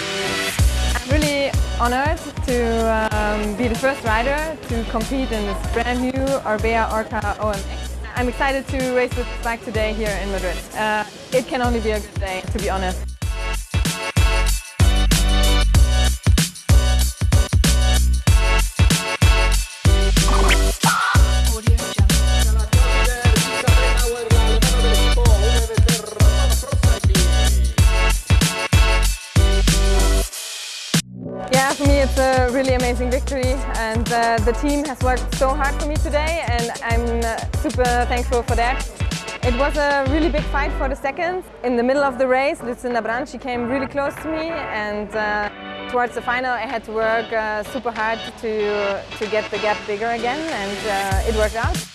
I'm really honored to um, be the first rider to compete in this brand new Orbea Orca OMX. I'm excited to race this bike today here in Madrid. Uh, it can only be a good day, to be honest. It's a really amazing victory and uh, the team has worked so hard for me today and I'm uh, super thankful for that. It was a really big fight for the seconds. In the middle of the race, Lucinda Brand, she came really close to me and uh, towards the final I had to work uh, super hard to, to get the gap bigger again and uh, it worked out.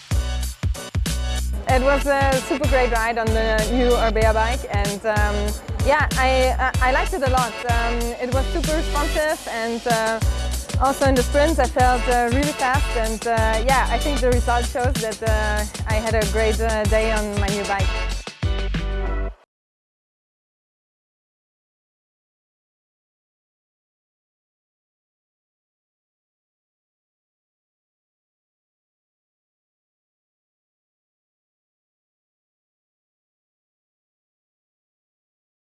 It was a super great ride on the new Orbea bike and um, yeah, I, I liked it a lot. Um, it was super responsive and uh, also in the sprints I felt uh, really fast and uh, yeah, I think the result shows that uh, I had a great uh, day on my new bike.